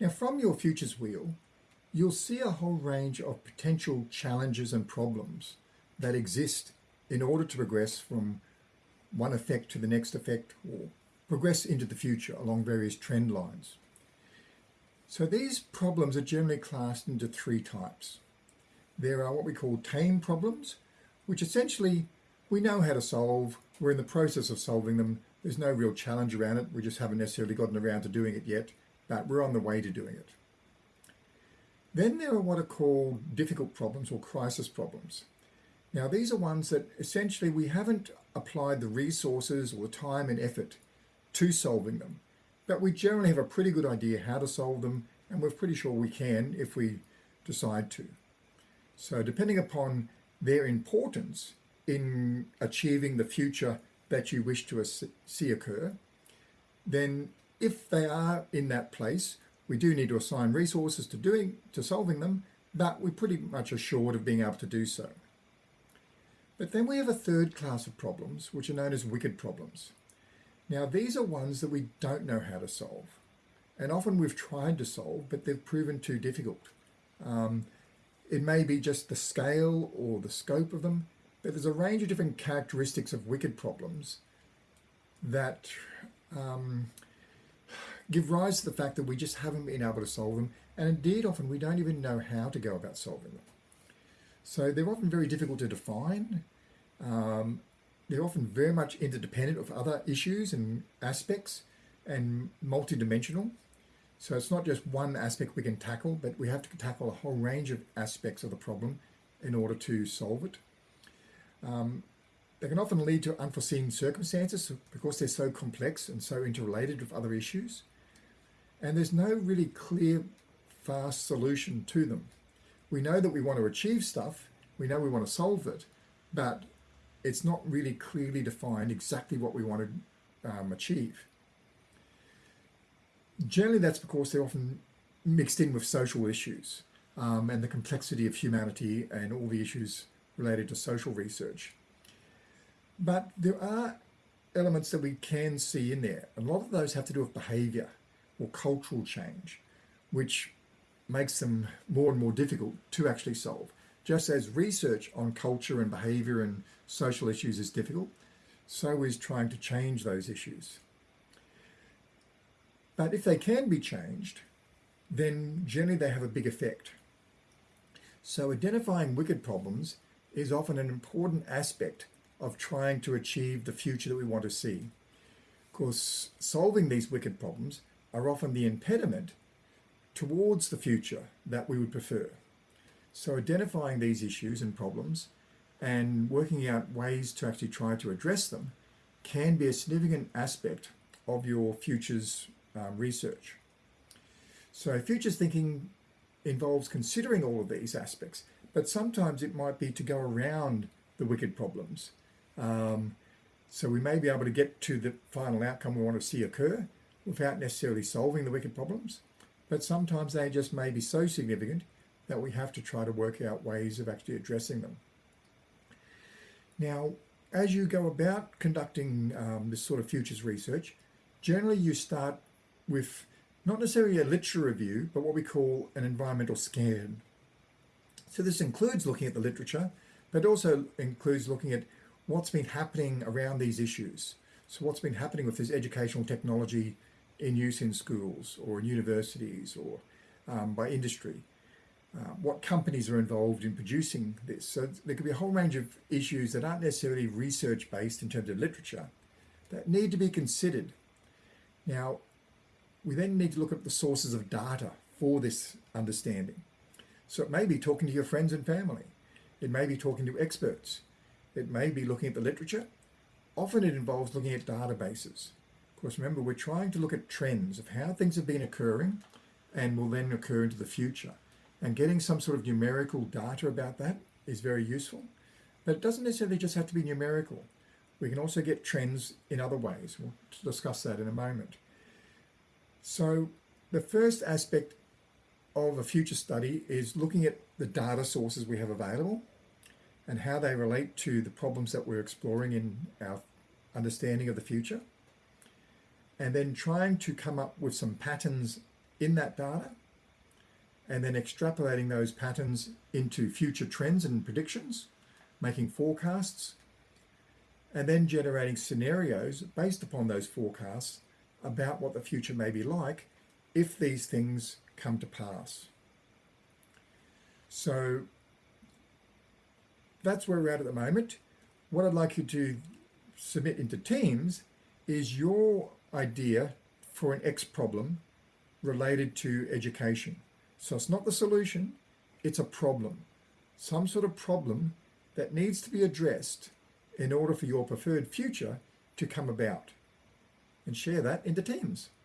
Now from your futures wheel, you'll see a whole range of potential challenges and problems that exist in order to progress from one effect to the next effect or progress into the future along various trend lines. So these problems are generally classed into three types. There are what we call tame problems, which essentially we know how to solve, we're in the process of solving them, there's no real challenge around it, we just haven't necessarily gotten around to doing it yet, but we're on the way to doing it. Then there are what are called difficult problems or crisis problems. Now these are ones that essentially we haven't applied the resources or the time and effort to solving them, but we generally have a pretty good idea how to solve them and we're pretty sure we can if we decide to. So depending upon their importance in achieving the future that you wish to see occur, then if they are in that place, we do need to assign resources to doing to solving them, but we're pretty much assured of being able to do so. But then we have a third class of problems, which are known as wicked problems. Now, these are ones that we don't know how to solve. And often we've tried to solve, but they've proven too difficult. Um, it may be just the scale or the scope of them, but there's a range of different characteristics of wicked problems that um, give rise to the fact that we just haven't been able to solve them. And indeed, often we don't even know how to go about solving them. So they're often very difficult to define. Um, they're often very much interdependent of other issues and aspects and multidimensional. So it's not just one aspect we can tackle, but we have to tackle a whole range of aspects of the problem in order to solve it. Um, they can often lead to unforeseen circumstances because they're so complex and so interrelated with other issues. And there's no really clear, fast solution to them. We know that we want to achieve stuff, we know we want to solve it, but it's not really clearly defined exactly what we want to um, achieve. Generally, that's because they're often mixed in with social issues um, and the complexity of humanity and all the issues related to social research. But there are elements that we can see in there. A lot of those have to do with behaviour or cultural change, which makes them more and more difficult to actually solve. Just as research on culture and behaviour and social issues is difficult, so is trying to change those issues. But if they can be changed, then generally they have a big effect. So identifying wicked problems is often an important aspect of trying to achieve the future that we want to see. Of course, solving these wicked problems are often the impediment towards the future that we would prefer. So identifying these issues and problems and working out ways to actually try to address them can be a significant aspect of your futures um, research. So futures thinking involves considering all of these aspects, but sometimes it might be to go around the wicked problems. Um, so we may be able to get to the final outcome we want to see occur without necessarily solving the wicked problems, but sometimes they just may be so significant that we have to try to work out ways of actually addressing them. Now, as you go about conducting um, this sort of futures research, generally you start with not necessarily a literature review, but what we call an environmental scan. So this includes looking at the literature, but also includes looking at what's been happening around these issues. So what's been happening with this educational technology in use in schools or in universities or um, by industry. Uh, what companies are involved in producing this. So there could be a whole range of issues that aren't necessarily research based in terms of literature that need to be considered. Now, we then need to look at the sources of data for this understanding. So it may be talking to your friends and family. It may be talking to experts. It may be looking at the literature. Often it involves looking at databases. Of course, remember, we're trying to look at trends of how things have been occurring and will then occur into the future. And getting some sort of numerical data about that is very useful. But it doesn't necessarily just have to be numerical. We can also get trends in other ways. We'll discuss that in a moment. So the first aspect of a future study is looking at the data sources we have available and how they relate to the problems that we're exploring in our understanding of the future and then trying to come up with some patterns in that data and then extrapolating those patterns into future trends and predictions, making forecasts, and then generating scenarios based upon those forecasts about what the future may be like if these things come to pass. So that's where we're at at the moment. What I'd like you to submit into Teams is your idea for an X problem related to education. So it's not the solution, it's a problem. Some sort of problem that needs to be addressed in order for your preferred future to come about. And share that into Teams.